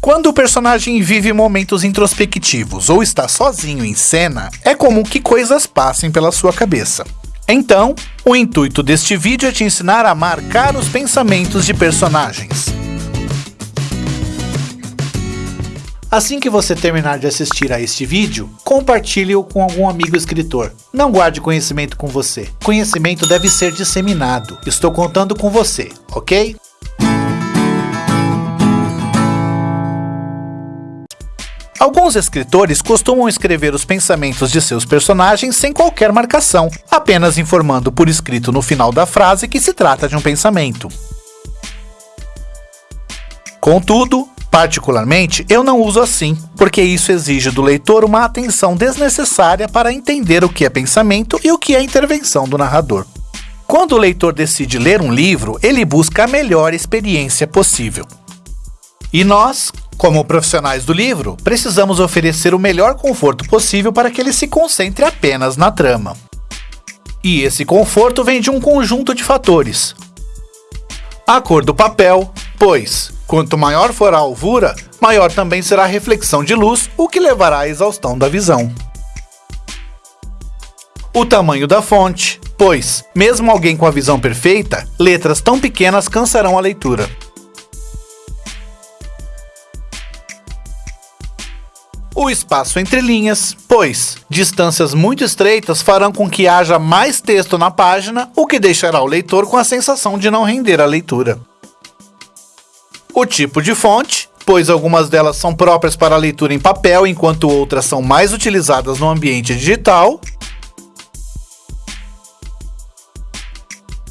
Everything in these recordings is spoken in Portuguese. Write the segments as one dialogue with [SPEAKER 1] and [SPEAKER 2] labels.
[SPEAKER 1] Quando o personagem vive momentos introspectivos ou está sozinho em cena, é comum que coisas passem pela sua cabeça. Então, o intuito deste vídeo é te ensinar a marcar os pensamentos de personagens. Assim que você terminar de assistir a este vídeo, compartilhe-o com algum amigo escritor. Não guarde conhecimento com você. Conhecimento deve ser disseminado. Estou contando com você, ok? Alguns escritores costumam escrever os pensamentos de seus personagens sem qualquer marcação, apenas informando por escrito no final da frase que se trata de um pensamento. Contudo, Particularmente, eu não uso assim, porque isso exige do leitor uma atenção desnecessária para entender o que é pensamento e o que é intervenção do narrador. Quando o leitor decide ler um livro, ele busca a melhor experiência possível. E nós, como profissionais do livro, precisamos oferecer o melhor conforto possível para que ele se concentre apenas na trama. E esse conforto vem de um conjunto de fatores. A cor do papel, pois, Quanto maior for a alvura, maior também será a reflexão de luz, o que levará à exaustão da visão. O tamanho da fonte, pois, mesmo alguém com a visão perfeita, letras tão pequenas cansarão a leitura. O espaço entre linhas, pois distâncias muito estreitas farão com que haja mais texto na página, o que deixará o leitor com a sensação de não render a leitura o tipo de fonte, pois algumas delas são próprias para leitura em papel, enquanto outras são mais utilizadas no ambiente digital.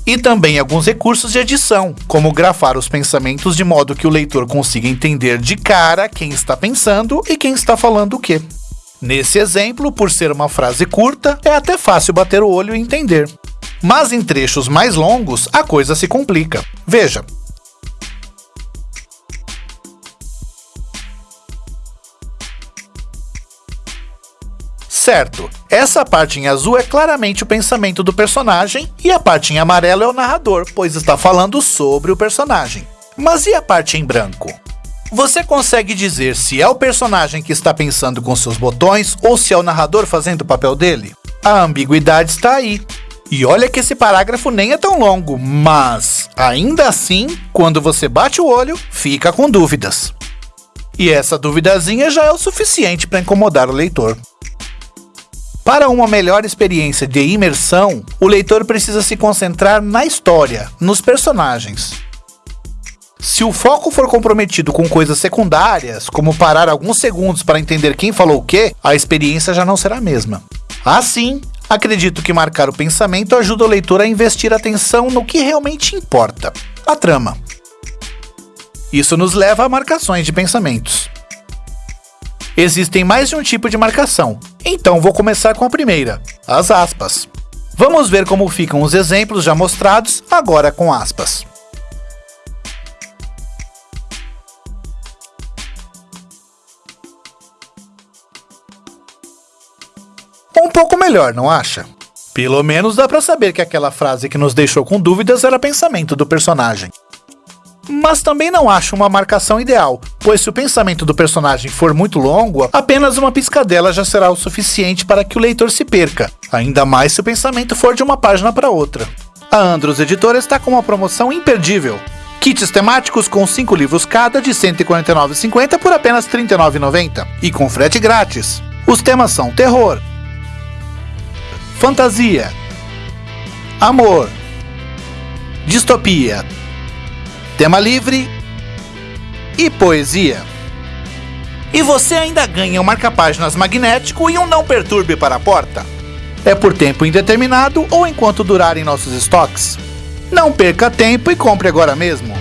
[SPEAKER 1] E também alguns recursos de edição, como grafar os pensamentos de modo que o leitor consiga entender de cara quem está pensando e quem está falando o quê. Nesse exemplo, por ser uma frase curta, é até fácil bater o olho e entender. Mas em trechos mais longos, a coisa se complica. Veja, Certo, essa parte em azul é claramente o pensamento do personagem e a parte em amarelo é o narrador, pois está falando sobre o personagem. Mas e a parte em branco? Você consegue dizer se é o personagem que está pensando com seus botões ou se é o narrador fazendo o papel dele? A ambiguidade está aí. E olha que esse parágrafo nem é tão longo, mas ainda assim, quando você bate o olho, fica com dúvidas. E essa duvidazinha já é o suficiente para incomodar o leitor. Para uma melhor experiência de imersão, o leitor precisa se concentrar na história, nos personagens. Se o foco for comprometido com coisas secundárias, como parar alguns segundos para entender quem falou o que, a experiência já não será a mesma. Assim, acredito que marcar o pensamento ajuda o leitor a investir atenção no que realmente importa, a trama. Isso nos leva a marcações de pensamentos. Existem mais de um tipo de marcação, então vou começar com a primeira, as aspas. Vamos ver como ficam os exemplos já mostrados, agora com aspas. Um pouco melhor, não acha? Pelo menos dá para saber que aquela frase que nos deixou com dúvidas era pensamento do personagem mas também não acho uma marcação ideal, pois se o pensamento do personagem for muito longo, apenas uma piscadela já será o suficiente para que o leitor se perca, ainda mais se o pensamento for de uma página para outra. A Andros Editora está com uma promoção imperdível. Kits temáticos com 5 livros cada de R$ 149,50 por apenas R$ 39,90 e com frete grátis. Os temas são terror, fantasia, amor, distopia, tema livre e poesia. E você ainda ganha um marca-páginas magnético e um não perturbe para a porta. É por tempo indeterminado ou enquanto durarem nossos estoques. Não perca tempo e compre agora mesmo.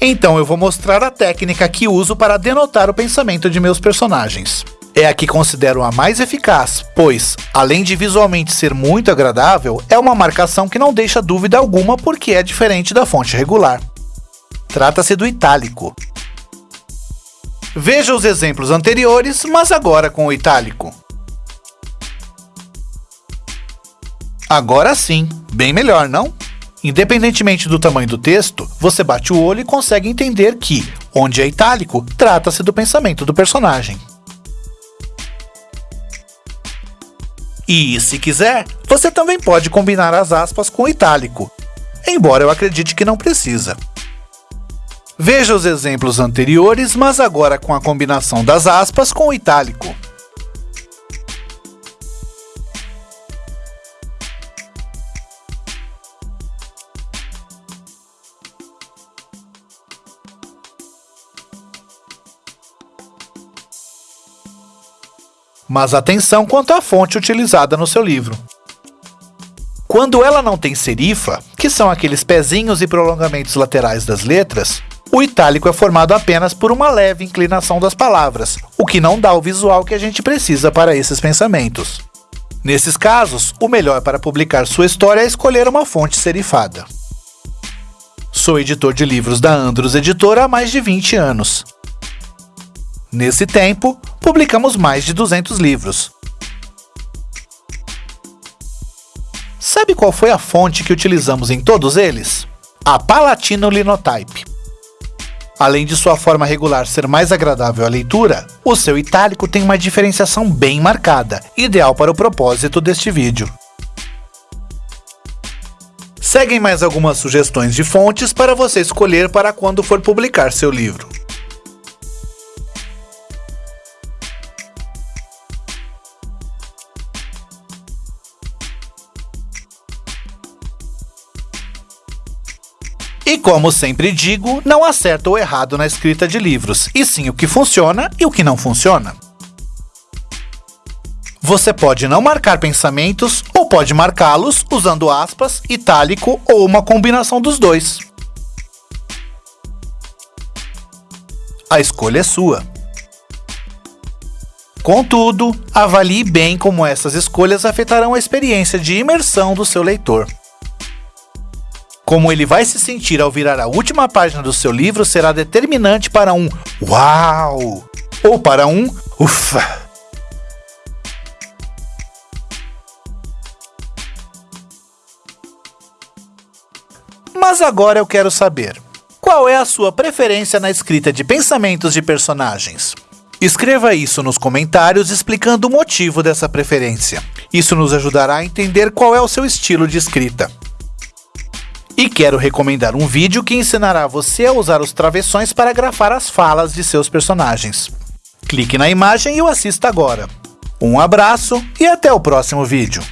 [SPEAKER 1] Então eu vou mostrar a técnica que uso para denotar o pensamento de meus personagens é a que considero a mais eficaz, pois, além de visualmente ser muito agradável, é uma marcação que não deixa dúvida alguma porque é diferente da fonte regular. Trata-se do itálico. Veja os exemplos anteriores, mas agora com o itálico. Agora sim, bem melhor, não? Independentemente do tamanho do texto, você bate o olho e consegue entender que, onde é itálico, trata-se do pensamento do personagem. E, se quiser, você também pode combinar as aspas com itálico, embora eu acredite que não precisa. Veja os exemplos anteriores, mas agora com a combinação das aspas com o itálico. Mas atenção quanto à fonte utilizada no seu livro. Quando ela não tem serifa, que são aqueles pezinhos e prolongamentos laterais das letras, o itálico é formado apenas por uma leve inclinação das palavras, o que não dá o visual que a gente precisa para esses pensamentos. Nesses casos, o melhor para publicar sua história é escolher uma fonte serifada. Sou editor de livros da Andros Editora há mais de 20 anos. Nesse tempo, publicamos mais de 200 livros. Sabe qual foi a fonte que utilizamos em todos eles? A Palatino Linotype. Além de sua forma regular ser mais agradável à leitura, o seu itálico tem uma diferenciação bem marcada, ideal para o propósito deste vídeo. Seguem mais algumas sugestões de fontes para você escolher para quando for publicar seu livro. E como sempre digo, não há certo ou errado na escrita de livros, e sim o que funciona e o que não funciona. Você pode não marcar pensamentos ou pode marcá-los usando aspas, itálico ou uma combinação dos dois. A escolha é sua. Contudo, avalie bem como essas escolhas afetarão a experiência de imersão do seu leitor. Como ele vai se sentir ao virar a última página do seu livro será determinante para um Uau! ou para um Ufa! Mas agora eu quero saber: qual é a sua preferência na escrita de pensamentos de personagens? Escreva isso nos comentários explicando o motivo dessa preferência. Isso nos ajudará a entender qual é o seu estilo de escrita. E quero recomendar um vídeo que ensinará você a usar os travessões para grafar as falas de seus personagens. Clique na imagem e o assista agora. Um abraço e até o próximo vídeo.